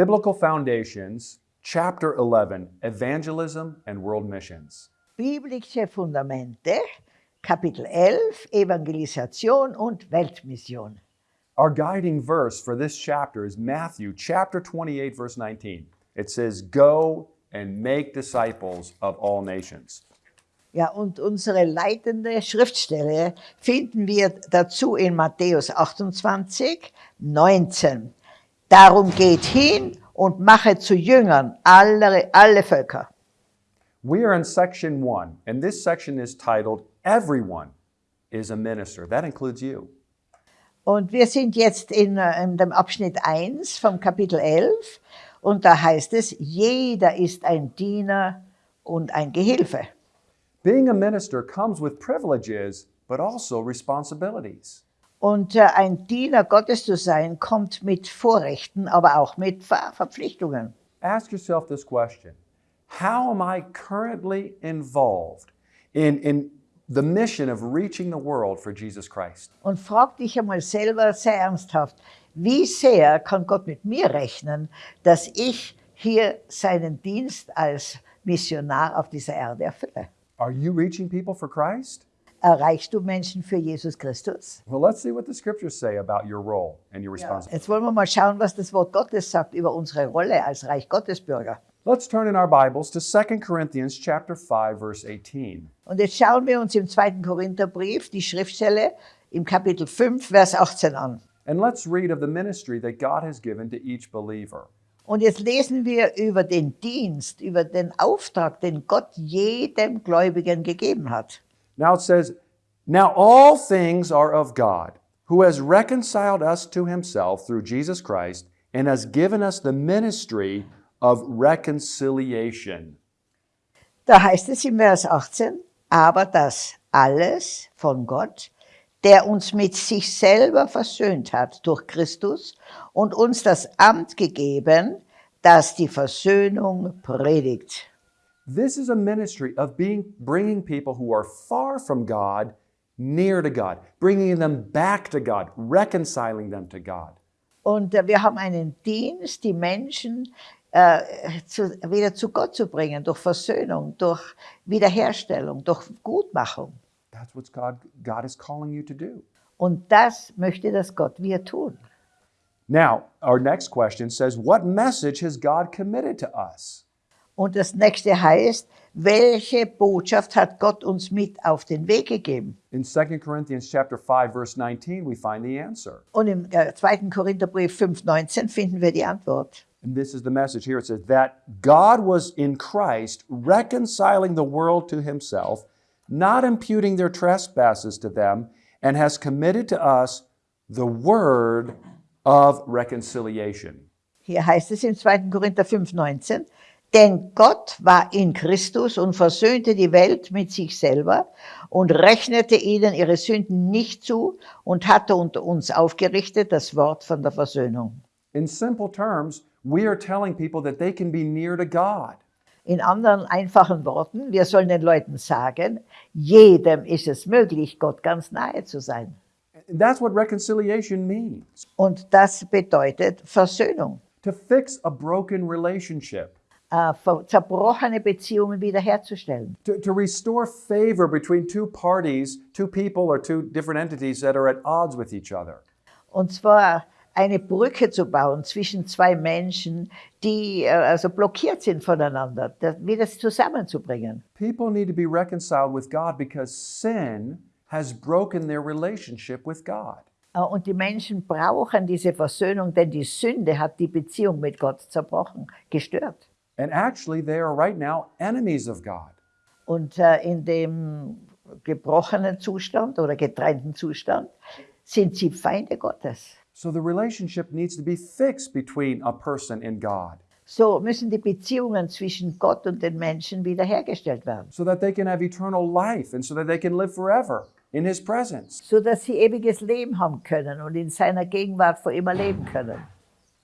Biblical Foundations, Chapter 11 Evangelism and World Missions. Biblische Fundamente, Kapitel 11, Evangelisation und Weltmission. Our guiding verse for this chapter is Matthew chapter 28, verse 19. It says, Go and make disciples of all nations. Ja, und unsere leitende Schriftstelle finden wir dazu in Matthäus 28, 19. Darum geht hin und mache zu Jüngern alle, alle Völker. We are in section one, and this section is titled Everyone is a Minister. That includes you. Und wir sind jetzt in, äh, in dem Abschnitt 1 vom Kapitel 11 und da heißt es, jeder ist ein Diener und ein Gehilfe. Being a minister comes with privileges, but also responsibilities. Und äh, ein Diener Gottes zu sein, kommt mit Vorrechten, aber auch mit Ver Verpflichtungen. Ask yourself this question How am I currently involved in, in the mission of reaching the world for Jesus Christ? Und frag dich einmal selber sehr ernsthaft, wie sehr kann Gott mit mir rechnen, dass ich hier seinen Dienst als Missionar auf dieser Erde erfülle? Are you reaching people for Christ? Erreichst du Menschen für Jesus Christus? Well, let's see what the scriptures say about your role and your responsibility. Jetzt wollen wir mal schauen, was das Wort Gottes sagt über unsere Rolle als Reich Gottes Bürger. Let's turn in our Bibles to 2 Corinthians chapter 5 verse 18. Und jetzt schauen wir uns im zweiten Korintherbrief die Schriftstelle im Kapitel 5, Vers 18 an. And let's read of the ministry that God has given to each believer. Und jetzt lesen wir über den Dienst, über den Auftrag, den Gott jedem Gläubigen gegeben hat. Now it says, Now all things are of God, who has reconciled us to himself through Jesus Christ and has given us the ministry of reconciliation. Da heißt es im Vers 18, aber das alles von Gott, der uns mit sich selber versöhnt hat durch Christus und uns das Amt gegeben, das die Versöhnung predigt. This is a ministry of being, bringing people who are far from God near to God, bringing them back to God, reconciling them to God. Und äh, wir haben einen Dienst, die Menschen äh, zu, wieder zu Gott zu bringen, durch Versöhnung, durch Wiederherstellung, durch Gutmachung. That's what God, God is calling you to do. Und das möchte das Gott wir tun. Now, our next question says, What message has God committed to us? Und das nächste heißt, welche Botschaft hat Gott uns mit auf den Weg gegeben? In 2 Corinthians chapter 5 verse 19 we find the answer. Und im äh, 2. Korintherbrief 5,19 finden wir die Antwort. And this is the message here. It says that God was in Christ reconciling the world to himself, not imputing their trespasses to them, and has committed to us the word of reconciliation. Hier heißt es im 2. Korinther 5,19, denn Gott war in Christus und versöhnte die Welt mit sich selber und rechnete ihnen ihre Sünden nicht zu und hatte unter uns aufgerichtet das Wort von der Versöhnung. In simple terms, we are telling people that they can be near to God. In anderen einfachen Worten, wir sollen den Leuten sagen, jedem ist es möglich, Gott ganz nahe zu sein. That's what reconciliation means. Und das bedeutet Versöhnung, To fix a broken relationship. Äh, zerbrochene Beziehungen wiederherzustellen. to, to restore favor between two parties, two people, or two different entities that are at odds with each other. Und zwar eine Brücke zu bauen zwischen zwei Menschen, die äh, also blockiert sind voneinander, das, wieder zusammenzubringen. People need to be reconciled with God because sin has broken their relationship with God. Äh, Und die Menschen brauchen diese Versöhnung, denn die Sünde hat die Beziehung mit Gott zerbrochen, gestört. And actually, they are right now enemies of God. Und äh, in dem gebrochenen Zustand oder getrennten Zustand sind sie Feinde Gottes. So the relationship needs to be fixed between a person and God So müssen die Beziehungen zwischen Gott und den Menschen wiederhergestellt werden, so that they can have eternal life and so that they can live forever in His presence. so dass sie ewiges Leben haben können und in seiner Gegenwart vor immer leben können.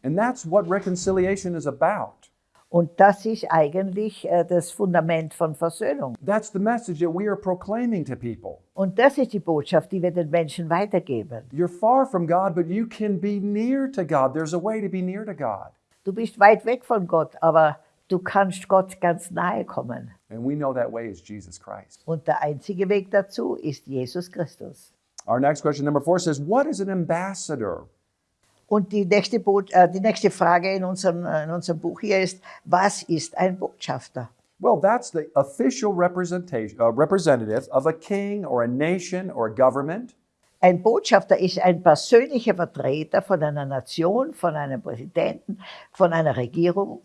And that's what reconciliation is about. Und das ist eigentlich äh, das Fundament von Versöhnung. That's the message that we are proclaiming to people. Und das ist die Botschaft, die wir den Menschen weitergeben. You're far from God, but you can be near to God. There's a way to be near to God. Du bist weit weg von Gott, aber du kannst Gott ganz nahe kommen. And we know that way is Jesus Christ. Und der einzige Weg dazu ist Jesus Christus. Our next question, number four, says, What is an ambassador? Und die nächste, äh, die nächste Frage in unserem, äh, in unserem Buch hier ist, was ist ein Botschafter? Well, that's the official representation, uh, representative of a king or a nation or a government. Ein Botschafter ist ein persönlicher Vertreter von einer Nation, von einem Präsidenten, von einer Regierung.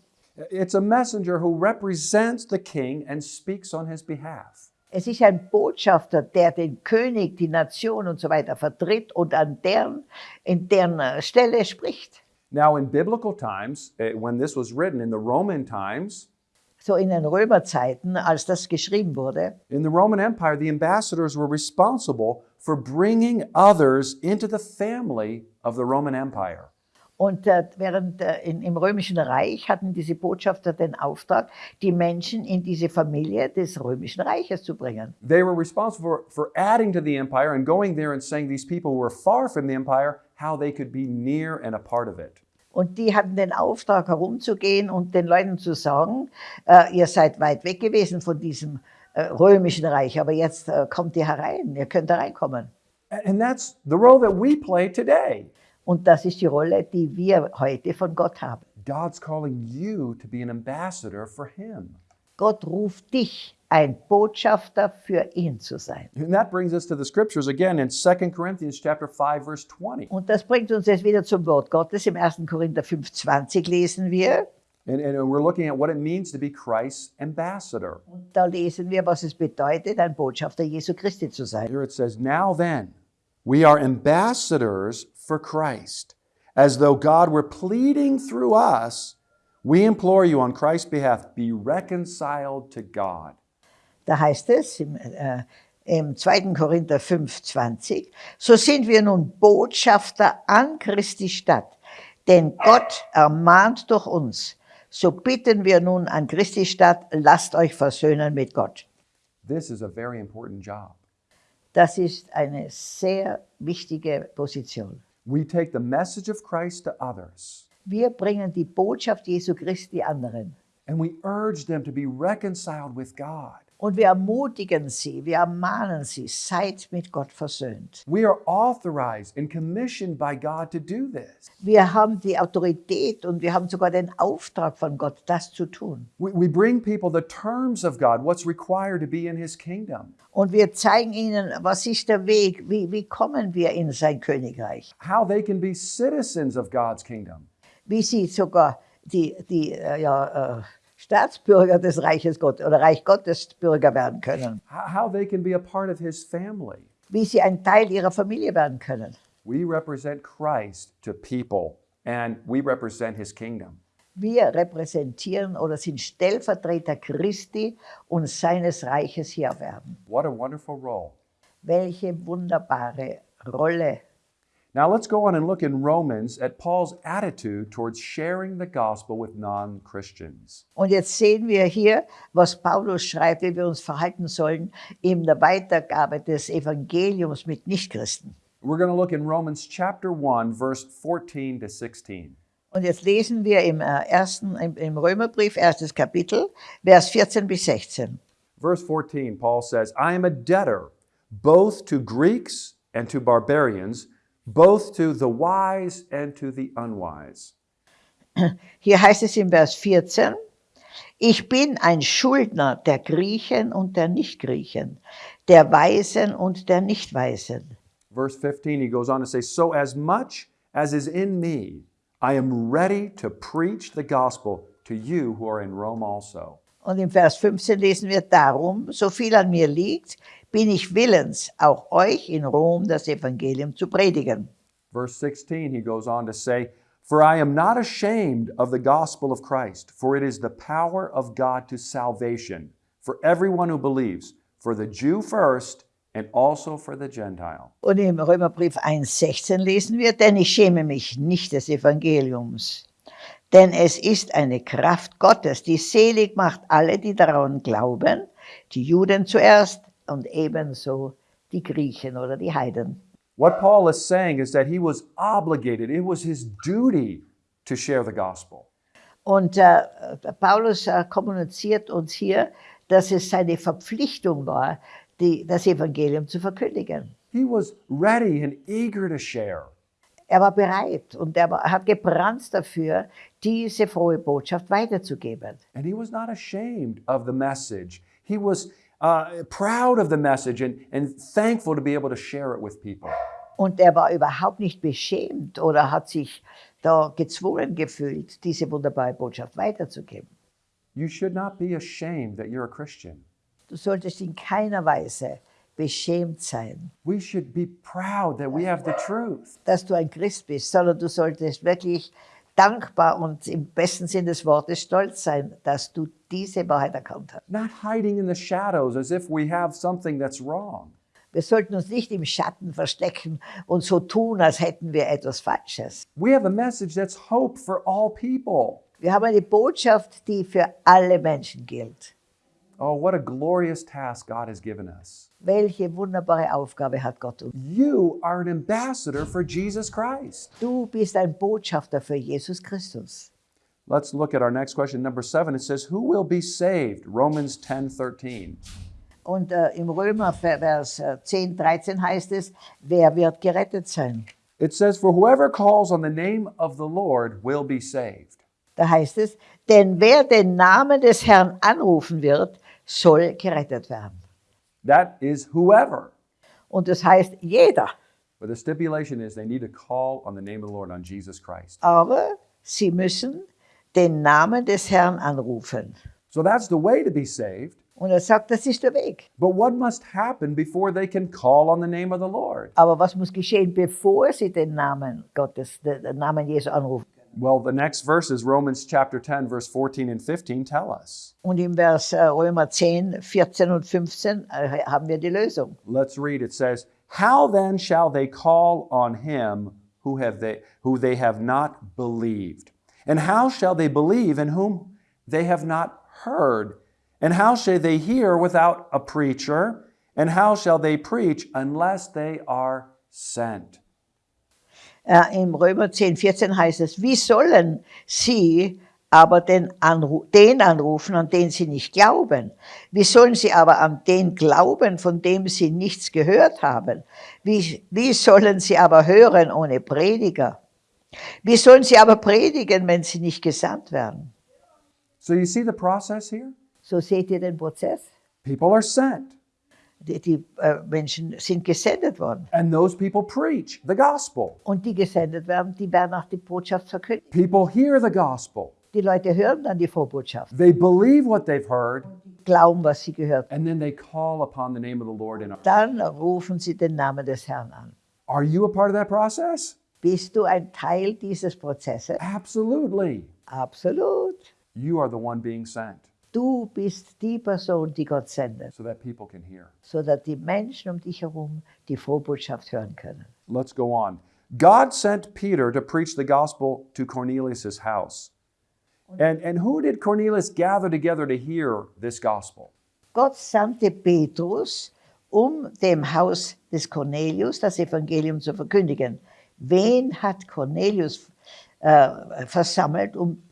It's a messenger who represents the king and speaks on his behalf. Es ist ein Botschafter, der den König, die Nation und so weiter vertritt und an deren, in deren äh, Stelle spricht. Now, in biblical times, eh, when this was written in the Roman times, So in den Römerzeiten, als das geschrieben wurde, in the Roman Empire, the ambassadors were responsible for bringing others into the family of the Roman Empire. Und äh, während äh, in, im Römischen Reich hatten diese Botschafter den Auftrag, die Menschen in diese Familie des Römischen Reiches zu bringen. They were responsible for, for adding to the empire and going there and saying these people were far from the empire, how they could be near and a part of it. Und die hatten den Auftrag, herumzugehen und den Leuten zu sagen, äh, ihr seid weit weg gewesen von diesem äh, Römischen Reich, aber jetzt äh, kommt ihr herein, ihr könnt hereinkommen. And and that's the role that we play today. Und das ist die Rolle, die wir heute von Gott haben. God's calling you to be an ambassador for Him. Gott ruft dich, ein Botschafter für ihn zu sein. And that brings us to the scriptures again in 2 Corinthians chapter 5 verse 20. Und das bringt uns jetzt wieder zum Wort Gottes. Im 1. Korinther 5,20 lesen wir. And, and we're looking at what it means to be Christ's ambassador. Und da lesen wir, was es bedeutet, ein Botschafter Jesu Christi zu sein. Here it says, Now then, we are ambassadors for Christ. As though God were pleading through us, we implore you on Christ's behalf, be reconciled to God. Da heißt es im, äh, im 2. Korinther 5,20, so sind wir nun Botschafter an Christi Stadt, denn Gott ermahnt durch uns. So bitten wir nun an Christi Stadt, lasst euch versöhnen mit Gott. This is a very important job. Das ist eine sehr wichtige Position. We take the message of Christ to others Wir bringen die Botschaft Jesu Christi anderen. and we urge them to be reconciled with God. Und wir ermutigen sie, wir ermahnen sie, seid mit Gott versöhnt. We are authorized and commissioned by God to do this. Wir haben die Autorität und wir haben sogar den Auftrag von Gott, das zu tun. We, we bring people the terms of God, what's required to be in His kingdom, Und wir zeigen ihnen, was ist der Weg, wie, wie kommen wir in sein Königreich, how they can be citizens of God's kingdom. wie sie sogar die, die äh, ja, äh, Staatsbürger des Reiches Gottes oder Reich Gottes Bürger werden können, how they can be a part of his family. wie sie ein Teil ihrer Familie werden können. We represent Christ to people and we represent his kingdom. Wir repräsentieren oder sind Stellvertreter Christi und seines Reiches hier werden. What a wonderful role. Welche wunderbare Rolle. Now let's go on and look in Romans at Paul's attitude towards sharing the gospel with non Christians. Und jetzt sehen wir hier, was Paulus schreibt, wie wir uns verhalten sollen in der Weitergabe des Evangeliums mit Nichtchristen. We're going to look in Romans chapter 1, verse 14 to 16. Und jetzt lesen wir im, äh, ersten, im Römerbrief, erstes Kapitel, Vers 14 bis 16. Verse 14, Paul says, I am a debtor both to Greeks and to barbarians, both to the wise and to the unwise. Hier heißt es im Vers 14, ich bin ein Schuldner der Griechen und der Nichtgriechen, der Weisen und der Nichtweisen. Verse 15, he goes on to say, So as much as is in me, I am ready to preach the gospel to you who are in Rome also. Und im Vers 15 lesen wir darum, so viel an mir liegt, bin ich willens, auch euch in Rom das Evangelium zu predigen. Verse 16, he goes on to say, For I am not ashamed of the gospel of Christ, for it is the power of God to salvation for everyone who believes, for the Jew first, and also for the Gentile. Und im Römerbrief 1,16 lesen wir, denn ich schäme mich nicht des Evangeliums. Denn es ist eine Kraft Gottes, die selig macht alle, die daran glauben, die Juden zuerst und ebenso die Griechen oder die Heiden. What Paul is saying is that he was obligated, it was his duty to share the gospel. Und äh, Paulus äh, kommuniziert uns hier, dass es seine Verpflichtung war, die, das Evangelium zu verkündigen. He was ready and eager to share. Er war bereit und er war, hat gebrannt dafür, diese frohe Botschaft weiterzugeben. And he was not ashamed of the message. He was uh, proud of the message and, and thankful to be able to share it with people. Und er war überhaupt nicht beschämt oder hat sich da gezwungen gefühlt, diese wunderbare Botschaft weiterzugeben. You should not be ashamed that you're a Christian. Du solltest in keiner Weise beschämt sein, We should be proud that we have the truth. dass du ein Christ bist, sondern du solltest wirklich dankbar und im besten Sinn des Wortes stolz sein, dass du diese Wahrheit erkannt hast. Not hiding in the shadows as if we have something that's wrong. Wir sollten uns nicht im Schatten verstecken und so tun, als hätten wir etwas Falsches. We have a message that's hope for all people. Wir haben eine Botschaft, die für alle Menschen gilt. Oh, what a glorious task God has given us. Welche wunderbare Aufgabe hat Gott uns. You are an ambassador for Jesus Christ. Du bist ein Botschafter für Jesus Christus. Let's look at our next question. Number seven, it says, Who will be saved? Romans 10 13. Und äh, im Römer Vers äh, 10, 13 heißt es, wer wird gerettet sein? It says, For whoever calls on the name of the Lord will be saved. Da heißt es, denn wer den Namen des Herrn anrufen wird, soll gerettet werden. That is whoever. Und das heißt jeder. But the stipulation is they need to call on the name of the Lord, on Jesus Christ. Aber sie müssen den Namen des Herrn anrufen. So that's the way to be saved. Und er sagt, das ist der Weg. But what must happen before they can call on the name of the Lord? Aber was muss geschehen, bevor sie den Namen Gottes, den Namen Jesu anrufen? Well, the next verses, Romans chapter 10, verse 14 and 15, tell us. Und im Vers äh, Römer 10, 14 und 15 äh, haben wir die Lösung. Let's read. It says, How then shall they call on him who have they who they have not believed? And how shall they believe in whom they have not heard? And how shall they hear without a preacher? And how shall they preach unless they are sent? Äh, Im Römer 10, 14 heißt es, wie sollen sie aber den, Anru den anrufen, an den sie nicht glauben? Wie sollen sie aber an den glauben, von dem sie nichts gehört haben? Wie, wie sollen sie aber hören ohne Prediger? Wie sollen sie aber predigen, wenn sie nicht gesandt werden? So you see the process here? So seht ihr den Prozess. People are sent, Die, die äh, Menschen sind gesendet worden. and those people preach the gospel. Und die gesendet werden, die werden auch die Botschaft verkündigen. People hear the gospel. Die Leute hören dann die Vorbotschaft, They believe what they've heard, glauben, was sie gehört haben. and then they call upon the name of the Lord. And Dann rufen sie den Namen des Herrn an. are you a part of that process? Bist du ein Teil dieses Prozesses? Absolutely. Absolut. You are the one being sent Du bist die Person, die Gott sendet, so that people can hear. sodass die Menschen um dich herum die Vorbotschaft hören können. Let's go on. God sent Peter to preach the gospel to Cornelius' house. And, and who did Cornelius gather together to hear this gospel? Gott sandte Petrus, um dem Haus des Cornelius das Evangelium zu verkündigen. Wen hat Cornelius äh, versammelt, um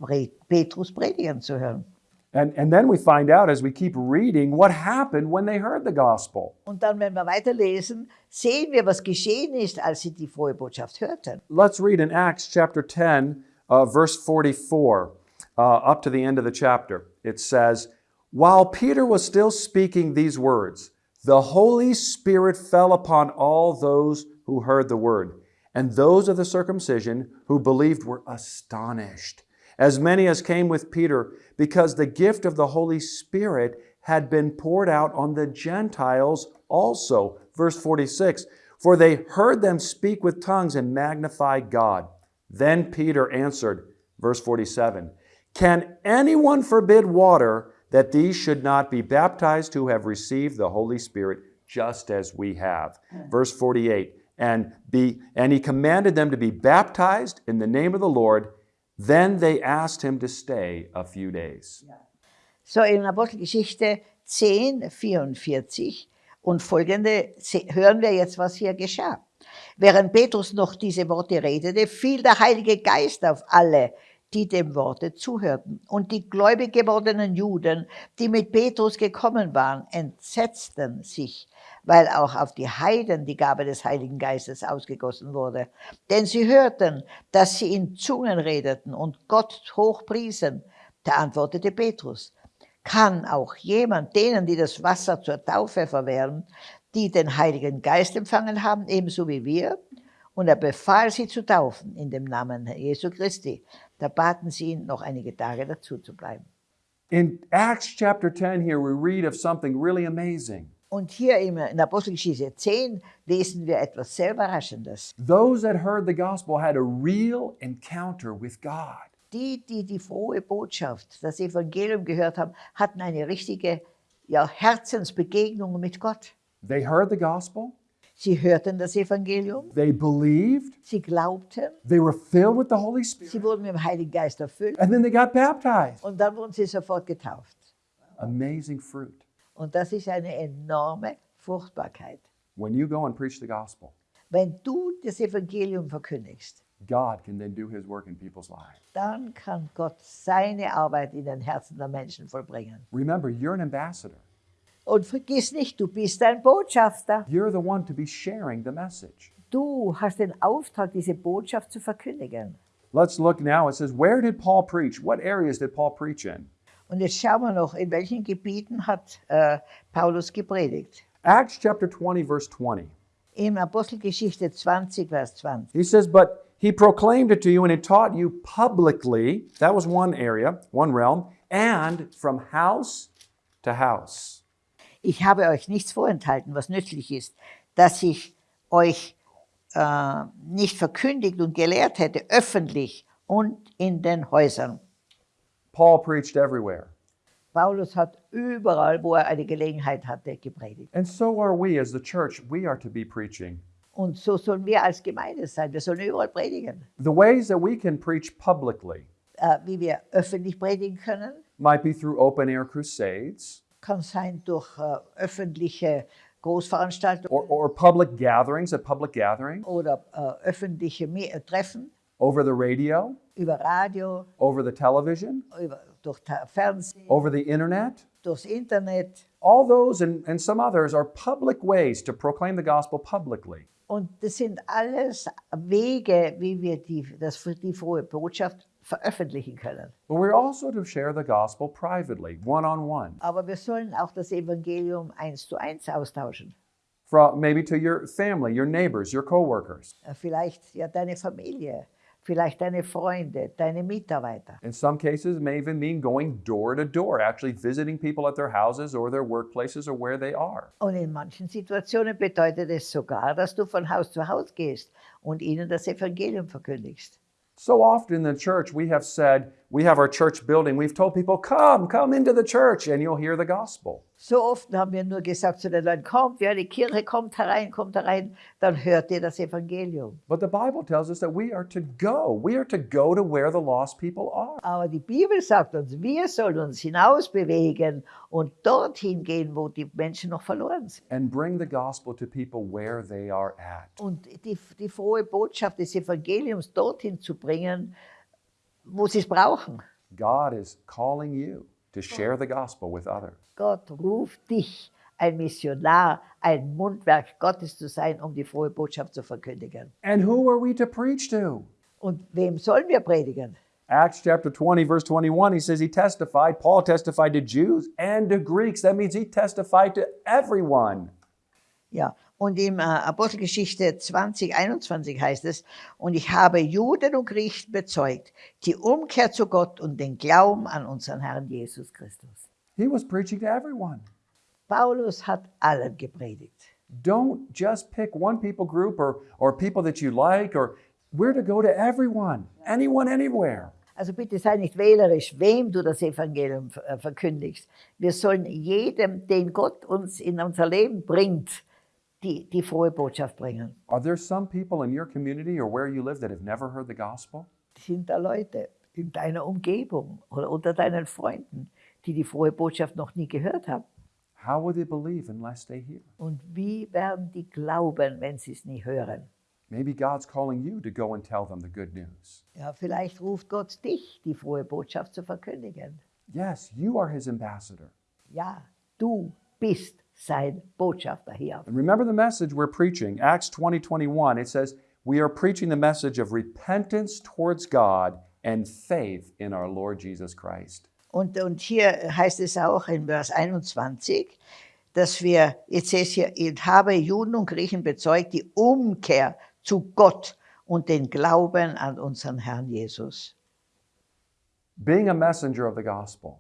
Petrus predigen zu hören? And, and then we find out as we keep reading what happened when they heard the gospel. Und dann, wenn wir weiterlesen, sehen wir, was geschehen ist, als sie die frohe Botschaft hörten. Let's read in Acts chapter 10, uh, verse 44, uh, up to the end of the chapter. It says, While Peter was still speaking these words, the Holy Spirit fell upon all those who heard the word. And those of the circumcision who believed were astonished, as many as came with Peter, because the gift of the Holy Spirit had been poured out on the Gentiles also. Verse 46 For they heard them speak with tongues and magnify God. Then Peter answered, verse 47 Can anyone forbid water that these should not be baptized who have received the Holy Spirit just as we have? Hmm. Verse 48 and be and he commanded them to be baptized in the name of the Lord. Then they asked him to stay a few days. So in Apostelgeschichte 10, 44 und folgende hören wir jetzt, was hier geschah. Während Petrus noch diese Worte redete, fiel der Heilige Geist auf alle, die dem Worte zuhörten. Und die gläubig gewordenen Juden, die mit Petrus gekommen waren, entsetzten sich, weil auch auf die Heiden die Gabe des Heiligen Geistes ausgegossen wurde. Denn sie hörten, dass sie in Zungen redeten und Gott hochpriesen. Da antwortete Petrus, kann auch jemand denen, die das Wasser zur Taufe verwehren, die den Heiligen Geist empfangen haben, ebenso wie wir? Und er befahl sie zu taufen in dem Namen Jesu Christi. Da baten sie ihn, noch einige Tage dazu zu bleiben. In Acts chapter 10 here, we read of something really amazing. Und hier in Apostelgeschichte 10 lesen wir etwas sehr Überraschendes. Those that heard the gospel had a real encounter with God. Die, die die frohe Botschaft, das Evangelium gehört haben, hatten eine richtige ja, Herzensbegegnung mit Gott. They heard the gospel, Sie hörten das Evangelium, they believed, sie glaubten, they were filled with the Holy Spirit, sie wurden mit dem Heiligen Geist erfüllt and then they got baptized. und dann wurden sie sofort getauft. Amazing fruit. Und das ist eine enorme Fruchtbarkeit. When you go and preach the gospel, Wenn du das Evangelium verkündigst, God can then do his work in people's lives. dann kann Gott seine Arbeit in den Herzen der Menschen vollbringen. Remember, you're an ambassador. Und vergiss nicht, du bist ein Botschafter. You're the one to be sharing the message. Du hast den Auftrag, diese Botschaft zu verkündigen. Let's look now. It says, Where did Paul preach? What areas did Paul preach in? Und jetzt schauen wir noch, in welchen Gebieten hat äh, Paulus gepredigt. Acts chapter 20, verse 20. In Apostelgeschichte 20, Vers 20. He says, But he proclaimed it to you and he taught you publicly. That was one area, one realm, and from house to house. Ich habe euch nichts vorenthalten, was nützlich ist, dass ich euch äh, nicht verkündigt und gelehrt hätte, öffentlich und in den Häusern. Paul preached everywhere. Paulus hat überall, wo er eine Gelegenheit hatte, gepredigt. And so are we as the church. We are to be preaching. Und so sollen wir als Gemeinde sein. Wir sollen überall predigen. The ways that we can preach publicly Äh, wie wir öffentlich predigen können, might be through open air crusades kann sein durch äh, öffentliche Großveranstaltungen or, or public gatherings, a public gathering oder äh, öffentliche Me äh, Treffen over the radio, über Radio, over the television, über, durch Fernsehen, over the internet. durchs Internet. All those and, and some others are public ways to proclaim the gospel publicly. Und das sind alles Wege, wie wir die, das, die frohe Botschaft veröffentlichen können. But we're also to share the gospel privately, one on one, Aber wir sollen auch das Evangelium eins zu eins austauschen. from maybe to your family, your neighbors, your coworkers. Äh, Vielleicht ja deine Familie, vielleicht deine Freunde, deine Mitarbeiter. In some cases, it may even mean going door to door, actually visiting people at their houses or their workplaces or where they are. Und in manchen Situationen bedeutet es sogar, dass du von Haus zu Haus gehst und ihnen das Evangelium verkündigst. So often in the church, we have said, we have our church building, we've told people, come, come into the church, and you'll hear the gospel. So oft haben wir nur gesagt zu den Leuten, kommt, ja, die Kirche kommt herein, kommt herein, dann hört ihr das Evangelium. But the Bible tells us that we are to go. We are to go to where the lost people are. Aber die Bibel sagt uns, wir sollen uns hinaus bewegen und dorthin gehen, wo die Menschen noch verloren sind. and bring the gospel to people where they are at. Und die, die frohe Botschaft des Evangeliums dorthin zu bringen, wo sie es brauchen. God is calling you to share the gospel with others. Gott ruft dich, ein Missionar, ein Mundwerk Gottes zu sein, um die frohe Botschaft zu verkündigen. And who are we to preach to? Und wem sollen wir predigen? Acts chapter 20, verse 21, he says he testified, Paul testified to Jews and to Greeks. That means he testified to everyone. Ja, und im äh, Apostelgeschichte 20, 21 heißt es, und ich habe Juden und Griechen bezeugt, die Umkehr zu Gott und den Glauben an unseren Herrn Jesus Christus. He was preaching to everyone. Paulus hat allen gepredigt. Don't just pick one people group or, or people that you like, or we're to go to everyone, anyone, anywhere. Also bitte sei nicht wählerisch, wem du das Evangelium äh, verkündigst. Wir sollen jedem, den Gott uns in unser Leben bringt, die, die frohe Botschaft bringen. Are there some people in your community or where you live that have never heard the gospel? Sind da Leute in deiner Umgebung oder unter deinen Freunden, die die frohe Botschaft noch nie gehört haben? How will they believe unless they hear? Und wie werden die glauben, wenn sie es nie hören? Maybe God's calling you to go and tell them the good news. Ja, vielleicht ruft Gott dich, die frohe Botschaft zu verkündigen. Yes, you are his ambassador. Ja, du bist sein Botschafter hier. And remember the message we're preaching, Acts 20 21. It says, We are preaching the message of repentance towards God and faith in our Lord Jesus Christ. Und, und hier heißt es auch in Vers 21, dass wir, jetzt ist hier, ich habe Juden und Griechen bezeugt, die Umkehr zu Gott und den Glauben an unseren Herrn Jesus. Being a messenger of the gospel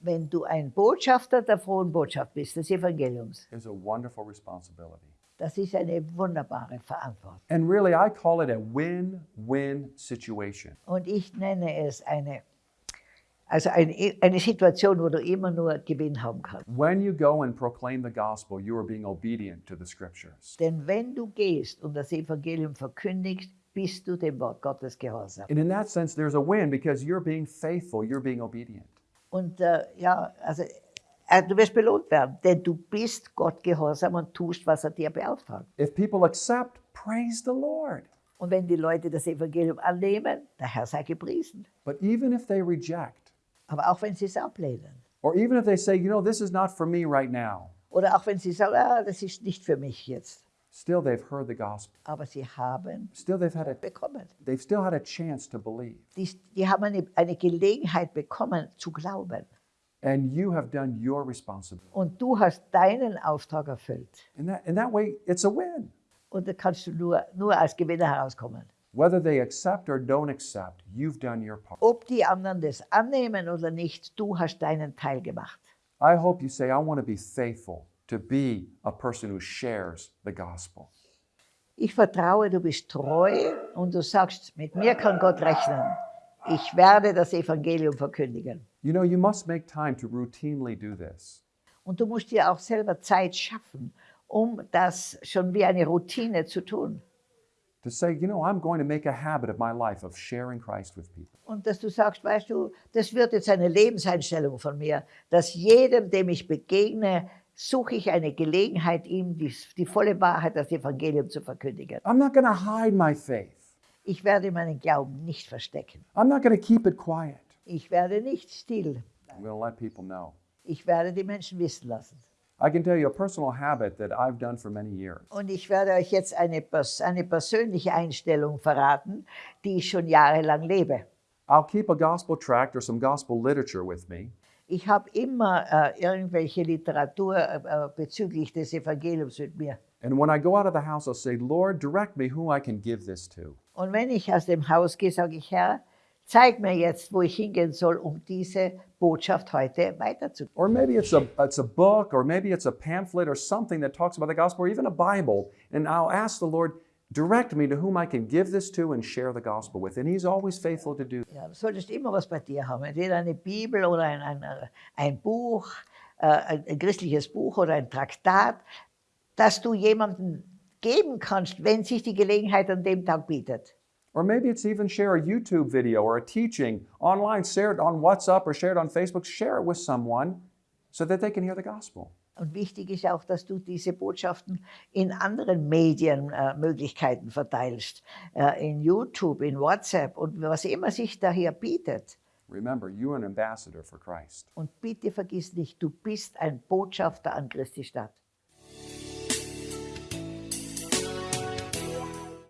Wenn du ein Botschafter der frohen Botschaft bist, des Evangeliums, is a wonderful responsibility. das ist eine wunderbare Verantwortung. And really, I call it a win win situation. Und ich nenne es eine, also eine, eine Situation, wo du immer nur Gewinn haben kannst. When you go and proclaim the gospel, you are being obedient to the scriptures. Denn wenn du gehst und das Evangelium verkündigst, bist du dem Wort Gottes gehorsam. And in that sense, there's a win because you're being faithful, you're being obedient. Und äh, ja, also äh, du wirst belohnt werden, denn du bist Gott gehorsam und tust, was er dir beauftragt. If people accept, praise the Lord. Und wenn die Leute das Evangelium annehmen, der Herr sei gepriesen. But even if they reject, Aber auch wenn sie es ablehnen or even if they say, you know, this is not for me right now, oder auch wenn sie sagen, ah, das ist nicht für mich jetzt, still they've heard the gospel. aber sie haben Still they've had a bekommen. they've still had a chance to believe. Die, die haben eine, eine Gelegenheit bekommen zu glauben. And you have done your responsibility. Und du hast deinen Auftrag erfüllt. In that in that way, it's a win. Und da kannst du nur, nur als Gewinner herauskommen. Whether they accept or don't accept, you've done your part. Ob die anderen das annehmen oder nicht, du hast deinen Teil gemacht. I hope you say, I want to be faithful to be a person who shares the gospel. Ich vertraue, du bist treu und du sagst, mit mir kann Gott rechnen. Ich werde das Evangelium verkündigen. You know, you must make time to routinely do this. Und du musst dir auch selber Zeit schaffen, um das schon wie eine Routine zu tun. To say, you know, I'm going to make a habit of my life of sharing Christ with people. Und dass du sagst, weißt du, das wird jetzt eine Lebenseinstellung von mir, dass jedem, dem ich begegne, suche ich eine Gelegenheit, ihm die, die volle Wahrheit, das Evangelium zu verkündigen. I'm not going to hide my faith. Ich werde meinen Glauben nicht verstecken. I'm not going to keep it quiet. Ich werde nicht still. I'm going to let people know. Ich werde die Menschen wissen lassen. I can tell you a personal habit that I've done for many years. Und ich werde euch jetzt eine, pers eine persönliche Einstellung verraten, die ich schon jahrelang lebe. I'll keep a gospel tract or some gospel literature with me, Ich habe immer äh, irgendwelche Literatur äh, äh, bezüglich des Evangeliums mit mir. and when I go out of the house, I'll say, Lord, direct me who I can give this to. Und wenn ich aus dem Haus gehe, sage ich, Herr, zeig mir jetzt, wo ich hingehen soll, um diese Botschaft heute weiterzugeben. Or maybe it's a, it's a book, or maybe it's a pamphlet, or something that talks about the gospel, or even a Bible. And I'll ask the Lord, direct me to whom I can give this to and share the gospel with. And He's always faithful to do that. Ja, solltest immer was bei dir haben, entweder eine Bibel oder ein, ein, ein Buch, äh, ein, ein christliches Buch oder ein Traktat, das du jemandem geben kannst, wenn sich die Gelegenheit an dem Tag bietet. Or maybe it's even share a YouTube video or a teaching online, share it on WhatsApp or share it on Facebook, share it with someone so that they can hear the gospel. Und wichtig ist auch, dass du diese Botschaften in anderen Medienmöglichkeiten äh, verteilst, äh, in YouTube, in WhatsApp und was immer sich da hier bietet. Remember, you're an ambassador for Christ. Und bitte vergiss nicht, du bist ein Botschafter an Christi Stadt.